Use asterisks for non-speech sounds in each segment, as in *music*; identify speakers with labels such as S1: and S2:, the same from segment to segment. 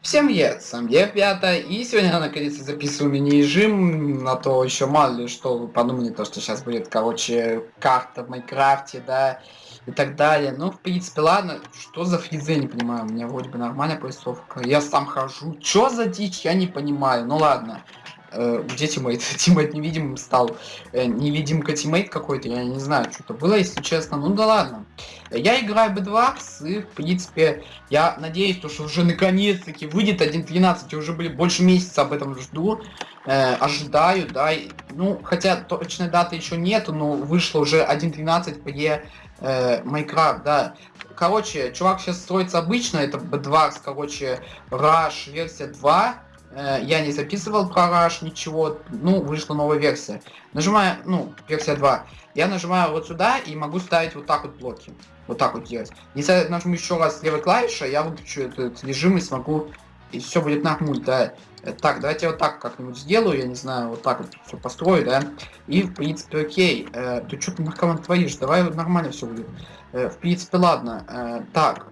S1: Всем привет, сам я ребята, и сегодня я наконец-то записываю мини-режим, на то еще мало ли что вы подумали, то что сейчас будет, короче, карта в Майнкрафте, да, и так далее. Ну, в принципе, ладно, что за фризы, я не понимаю, у меня вроде бы нормальная поясовка, я сам хожу, что за дичь, я не понимаю, ну ладно. Э, где тиммейт? *laughs* тиммейт невидимым стал. Э, невидимка тиммейт какой-то, я не знаю, что-то было, если честно. Ну да ладно. Я играю B2, и, в принципе, я надеюсь, то, что уже наконец-таки выйдет 1.13. Я уже, были больше месяца об этом жду. Э, ожидаю, да. Ну, хотя точной даты еще нету, но вышло уже 1.13 при э, Minecraft, да. Короче, чувак сейчас строится обычно, это B2, короче, Rush версия 2 Э, я не записывал про ничего, ну, вышла новая версия. Нажимаю, ну, версия 2. Я нажимаю вот сюда и могу ставить вот так вот блоки. Вот так вот делать. Если я нажму еще раз левой клавишей, я выключу этот режим и смогу... И все будет нормуль, да. Э, так, давайте я вот так как-нибудь сделаю, я не знаю, вот так вот все построю, да. И, в принципе, окей. Э, ты что ты наркоман творишь? Давай нормально все будет. Э, в принципе, ладно. Э, так,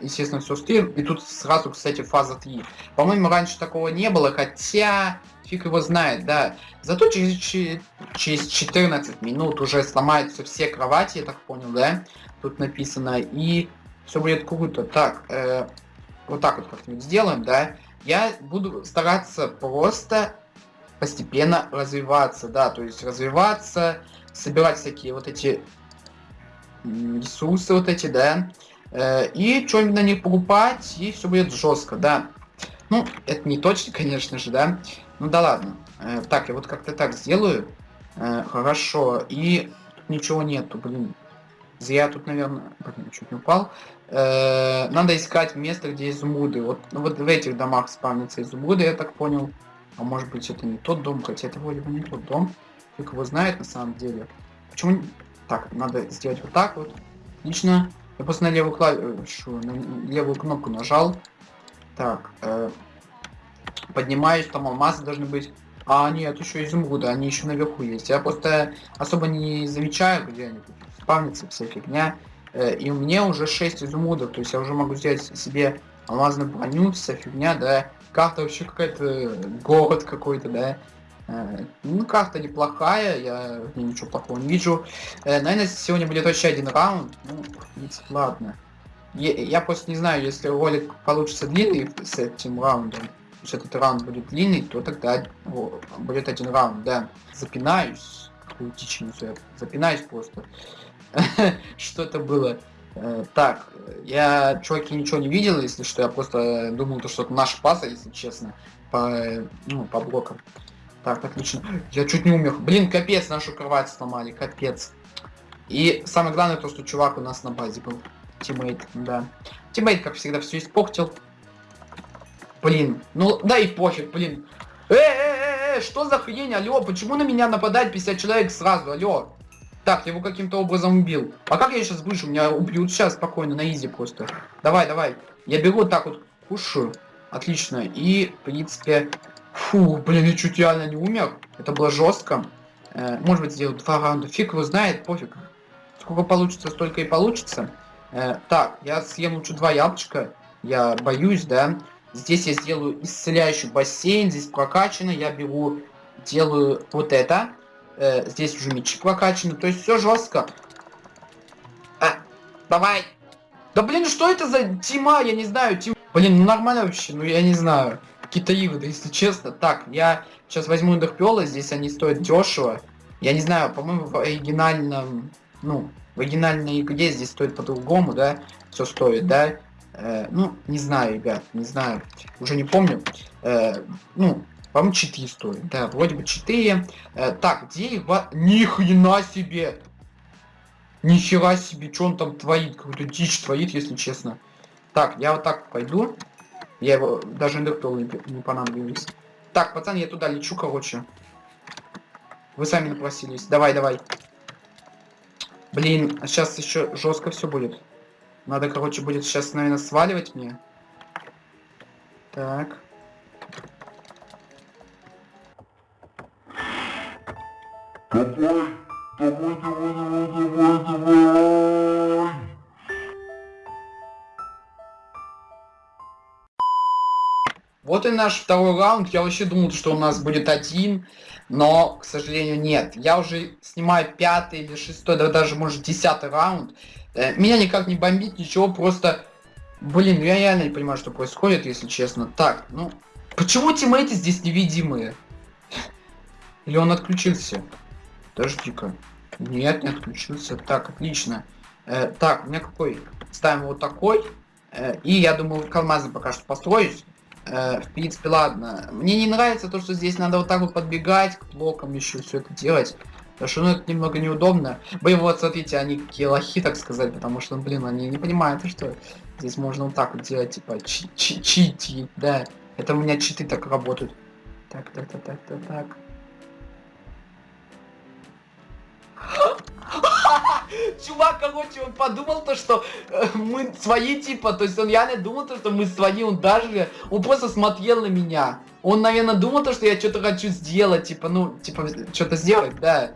S1: естественно, все стрим. И тут сразу, кстати, фаза 3. По-моему, раньше такого не было, хотя фиг его знает, да. Зато через, через 14 минут уже сломаются все кровати, я так понял, да? Тут написано. И все будет круто. Так, э, вот так вот как-нибудь сделаем, да? Я буду стараться просто постепенно развиваться, да, то есть развиваться, собирать всякие вот эти ресурсы вот эти, да, Э, и что-нибудь на них покупать, и все будет жестко, да. Ну, это не точно, *laughs* конечно же, да. Ну да ладно. Э, так, я вот как-то так сделаю. Э, хорошо. И ничего нету, блин. Зря тут, наверное... Блин, чуть не упал. Надо искать место, где изумруды. Вот, ну, вот в этих домах спавнятся изумруды, я так понял. А может быть это не тот дом, хотя это вроде бы не тот дом. Фиг его знает на самом деле. Почему... Так, надо сделать вот так вот. Отлично. Я просто на левую клавишу, на левую кнопку нажал. Так, э, поднимаюсь, там алмазы должны быть. А, нет, еще изумруды, они еще наверху есть. Я просто особо не замечаю, где они тут спавнятся, вся фигня. Э, и у меня уже 6 изумрудов, то есть я уже могу сделать себе алмазную броню, вся фигня, да. Карта вообще какая-то, город какой-то, да. Э, ну, карта неплохая, я ничего плохого не вижу. Э, наверное, сегодня будет еще один раунд. Ну, ладно. Я, я просто не знаю, если ролик получится длинный с этим раундом, если этот раунд будет длинный, то тогда будет один раунд, да. Запинаюсь. Какую дичь несу, запинаюсь просто. *laughs* Что это было? Э, так, я, чуваки, ничего не видел, если что, я просто думал, то, что это наша паса, если честно, по, ну, по блокам. Так, отлично. Я чуть не умер. Блин, капец, нашу кровать сломали, капец. И самое главное то, что чувак у нас на базе был. Тиммейт, да. Тиммейт, как всегда, все испортил. Блин, ну да и пофиг, блин. Э, э, э, э, что за хрень, алло, почему на меня нападает 50 человек сразу, алло? Так, я его каким-то образом убил. А как я сейчас выживу? Меня убьют сейчас спокойно, на изи просто. Давай, давай. Я беру так вот, кушаю. Отлично. И, в принципе, Фу, блин, я чуть реально не умер. Это было жестко. Э, может быть, сделаю два раунда. Фиг его знает, пофиг. Сколько получится, столько и получится. Э, так, я съем лучше два яблочка. Я боюсь, да. Здесь я сделаю исцеляющий бассейн. Здесь прокачано. Я беру, делаю вот это. Э, здесь уже мечик прокачаны. То есть все жестко. А, давай. Да блин, что это за тима? Я не знаю. Тим... Блин, ну нормально вообще. Ну я не знаю какие-то игры, если честно. Так, я сейчас возьму Эндерпёла, здесь они стоят дешево. Я не знаю, по-моему, в оригинальном, ну, в оригинальной игре здесь стоит по-другому, да, все стоит, да. Э, ну, не знаю, ребят, не знаю, уже не помню. Э, ну, по-моему, 4 стоит, да, вроде бы 4. Э, так, где его... Ни хрена себе! Нихера себе, что он там творит, какую-то дичь творит, если честно. Так, я вот так пойду. Я его даже индуктол не, не понадобились. Так, пацан, я туда лечу, короче. Вы сами напросились. Давай, давай. Блин, а сейчас еще жестко все будет. Надо, короче, будет сейчас, наверное, сваливать мне. Так. Давай, давай, давай, давай, давай, давай. И наш второй раунд. Я вообще думал, что у нас будет один, но, к сожалению, нет. Я уже снимаю пятый или шестой, да даже, может, десятый раунд. Э, меня никак не бомбит, ничего, просто... Блин, ну я реально не понимаю, что происходит, если честно. Так, ну... Почему тиммейты здесь невидимые? Или он отключился? Подожди-ка. Нет, не отключился. Так, отлично. Э, так, у меня какой? Ставим вот такой. Э, и я думаю, калмазы пока что построюсь. Э, в принципе, ладно. Мне не нравится то, что здесь надо вот так вот подбегать к блокам еще все это делать. Потому что, ну, это немного неудобно. Блин, вот, смотрите, они какие лохи, так сказать, потому что, блин, они не понимают, что здесь можно вот так вот делать, типа, чи чи чити, да. Это у меня читы так работают. Так, так, так, так, так, так. Чувак, короче, он подумал то, что э, мы свои, типа, то есть он реально думал то, что мы свои, он даже, он просто смотрел на меня. Он, наверное, думал то, что я что-то хочу сделать, типа, ну, типа, что-то сделать, да.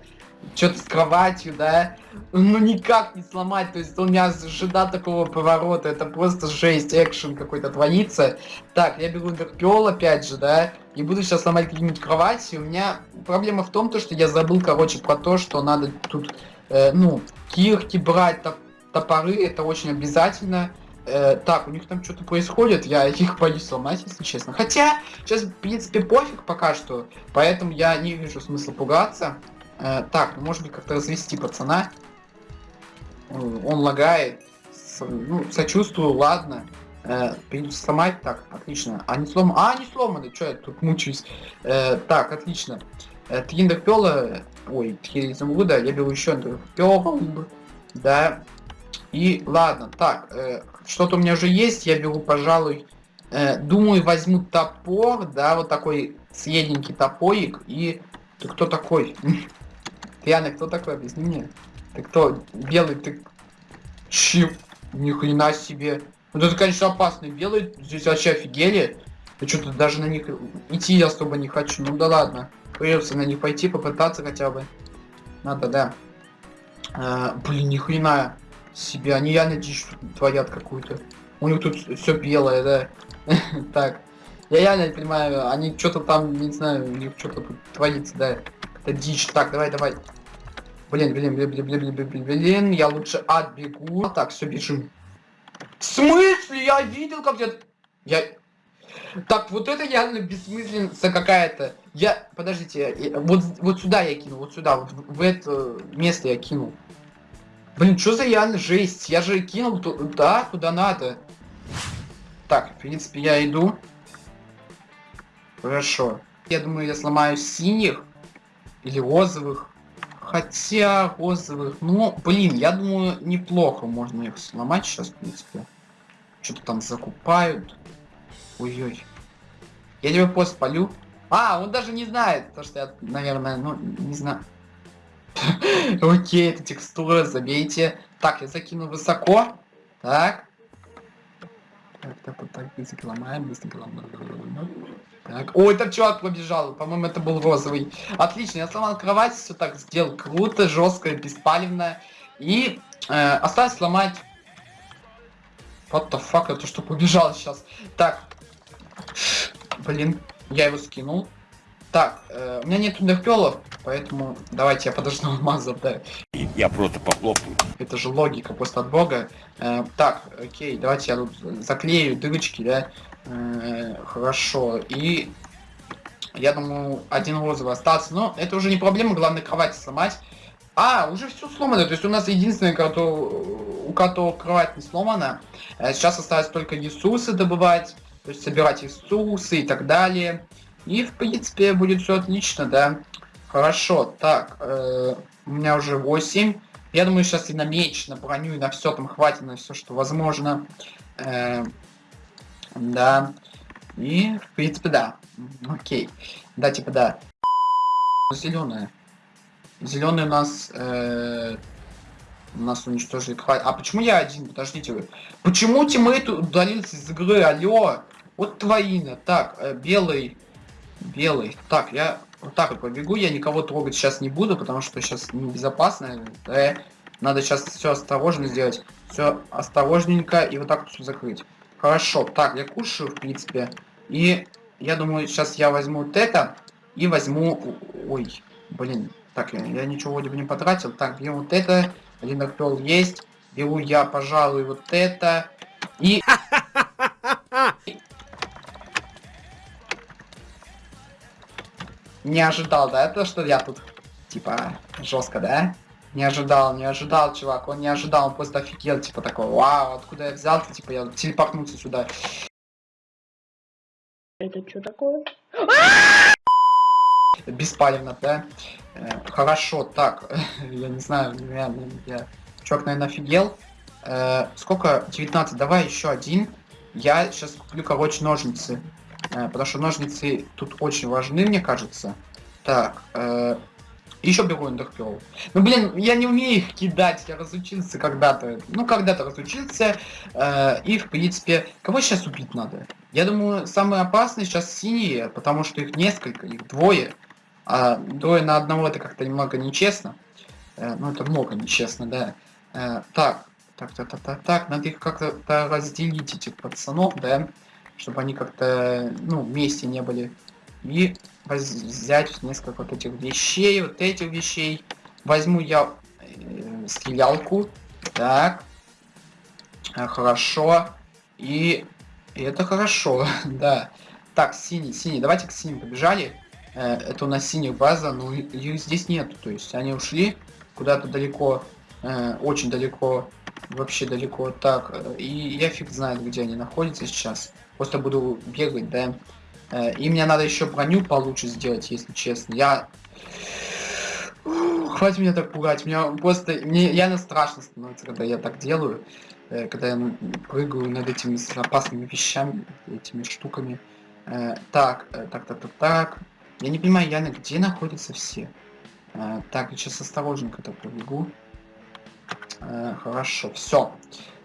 S1: Что-то с кроватью, да. Ну, никак не сломать, то есть он меня ожидал такого поворота, это просто жесть, экшен какой-то творится. Так, я беру интерпел опять же, да, и буду сейчас ломать какие-нибудь кровати. У меня проблема в том, то, что я забыл, короче, про то, что надо тут э, ну, кирки брать, топ топоры, это очень обязательно. Э, так, у них там что-то происходит, я их боюсь сломать, если честно. Хотя, сейчас, в принципе, пофиг пока что, поэтому я не вижу смысла пугаться. Э, так, ну, может быть, как-то развести пацана. Он лагает. Ну, сочувствую, ладно. Э, сломать, так, отлично. А не сломаны? А, не сломаны, что я тут мучаюсь. Э, так, отлично. Э, Триндер Пёла, ой, три изумруда, я беру еще Пёл, да. И ладно, так, э, что-то у меня уже есть, я беру, пожалуй, э, думаю, возьму топор, да, вот такой средненький топорик, и... Ты кто такой? *laughs* Ты, кто такой? Объясни мне. Ты кто? Белый, ты... Чип, ни хрена себе. Вот это, конечно, опасный белый, здесь вообще офигели. Я что-то даже на них идти я особо не хочу, ну да ладно. Придется на них пойти, попытаться хотя бы. Надо, да. А, блин, ни хрена себе. Они реально дичь творят какую-то. У них тут все белое, да. *laughs* так. Я реально не понимаю, они что-то там, не знаю, у них что-то тут творится, да. Это дичь. Так, давай, давай. Блин, блин, блин, блин, блин, блин, блин, блин, я лучше отбегу. Так, все, бежим. В смысле? Я видел, как я... Я... Так, вот это реально бессмысленность какая-то. Я, подождите, я, вот, вот сюда я кинул, вот сюда, вот в, это место я кинул. Блин, что за реально жесть? Я же кинул туда, куда надо. Так, в принципе, я иду. Хорошо. Я думаю, я сломаю синих или розовых. Хотя розовых, ну, блин, я думаю, неплохо можно их сломать сейчас, в принципе. Что-то там закупают. Ой-ой. Я тебе пост полю. А, он даже не знает, то что я, наверное, ну, не знаю. *laughs* Окей, это текстура, забейте. Так, я закину высоко. Так. Так, так, так, так, быстренько ломаем, быстренько ломаем. Так. Ой, там чувак побежал. По-моему, это был розовый. Отлично, я сломал кровать, все так сделал круто, жестко, беспалевно. И э, осталось сломать... What the fuck, это что побежал сейчас? Так, Блин, я его скинул. Так, э, у меня нет нерпелов, поэтому давайте я подожду *laughs* алмазов, да.
S2: Я просто похлопаю.
S1: Это же логика просто от бога. Э, так, окей, давайте я тут заклею дырочки, да. Э, хорошо. И я думаю, один розовый остался. Но это уже не проблема, главное кровать сломать. А, уже все сломано. То есть у нас единственный, кто, у которого кровать не сломана. Э, сейчас осталось только ресурсы добывать то есть собирать ресурсы и так далее. И, в принципе, будет все отлично, да. Хорошо, так, э, у меня уже 8. Я думаю, сейчас и на меч, на броню, и на все там хватит, на все, что возможно. Э, да. И, в принципе, да. Окей. Да, типа, да. Зеленая. Зеленый у нас... Э, нас уничтожили. А почему я один? Подождите вы. Почему тиммейт удалился из игры? Алло. Вот твоина. Так, э, белый. Белый. Так, я вот так вот побегу. Я никого трогать сейчас не буду, потому что сейчас небезопасно. Э, надо сейчас все осторожно сделать. Все осторожненько и вот так вот закрыть. Хорошо. Так, я кушаю, в принципе. И я думаю, сейчас я возьму вот это и возьму... Ой, блин, так, я, я ничего вроде бы не потратил. Так, берем вот это, один орпел есть. Беру я, пожалуй, вот это. И... *laughs* Не ожидал, да, это что я тут, типа, жестко, да? Не ожидал, не ожидал, чувак, он не ожидал, он просто офигел, типа, такой, вау, откуда я взял-то, типа, я телепортнулся сюда.
S3: Это что такое? *laughs*
S1: Беспалевно, да? Э, хорошо, так, *laughs* я не знаю, реально, я... Чувак, наверное, офигел. Э, сколько? 19, давай еще один. Я сейчас куплю, короче, ножницы. Э, потому что ножницы тут очень важны, мне кажется. Так, еще беру эндерпел. Ну, блин, я не умею их кидать, я разучился когда-то. Ну, когда-то разучился. И, в принципе, кого сейчас убить надо? Я думаю, самые опасные сейчас синие, потому что их несколько, их двое. А двое на одного это как-то немного нечестно. Э, ну, это много нечестно, да. Э, так, так, так, так, так, так, надо их как-то разделить, этих пацанов, да, чтобы они как-то, ну, вместе не были. И взять несколько вот этих вещей, вот этих вещей. Возьму я э, стрелялку, так, э, хорошо, и, и это хорошо, *laughs* да. Так, синий, синий, давайте к синим побежали. Э, это у нас синяя база, но их здесь нету, то есть они ушли куда-то далеко, э, очень далеко вообще далеко так. И я фиг знает, где они находятся сейчас. Просто буду бегать, да. Э, и мне надо еще броню получше сделать, если честно. Я... Хватит меня так пугать. Меня просто... Мне реально страшно становится, когда я так делаю. Когда я прыгаю над этими опасными вещами, этими штуками. Так, так, так, так, так. Я не понимаю, Яна, где находятся все? Так, я сейчас осторожненько так побегу. Э, хорошо, все.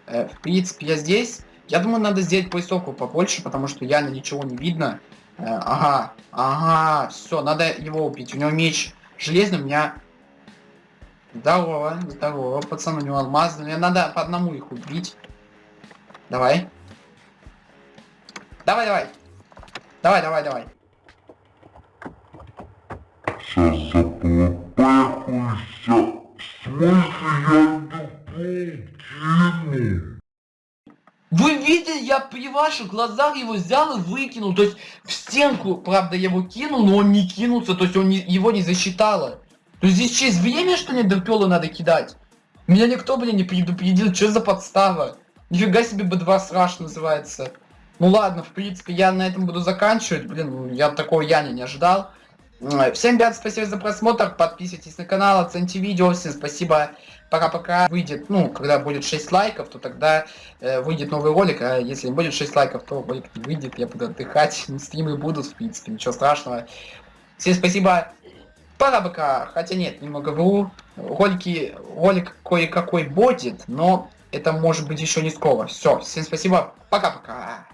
S1: Э, в принципе, я здесь. Я думаю, надо сделать поясовку побольше, потому что явно ничего не видно. Э, ага, ага, все, надо его убить. У него меч железный, у меня... Здорово, здорово, пацан, у него алмазный. Мне надо по одному их убить. Давай. Давай, давай. Давай, давай, давай.
S4: Сейчас заплопахуйся. В смысле я кину?
S1: Вы видели, я при ваших глазах его взял и выкинул. То есть в стенку, правда, я его кинул, но он не кинулся, то есть он не, его не засчитало. То есть здесь через время, что ли, дерпелу надо кидать? Меня никто, блин, не предупредил, что за подстава? Нифига себе B2 страш называется. Ну ладно, в принципе, я на этом буду заканчивать. Блин, я такого я не ожидал. Всем ребят, спасибо за просмотр, подписывайтесь на канал, оцените видео, всем спасибо, пока-пока. Выйдет, ну, когда будет 6 лайков, то тогда э, выйдет новый ролик, а если не будет 6 лайков, то ролик не выйдет, я буду отдыхать, *laughs* стримы будут, в принципе, ничего страшного. Всем спасибо, пока-пока, хотя нет, немного вру, ролики, ролик кое-какой будет, но это может быть еще не скоро. Все, всем спасибо, пока-пока.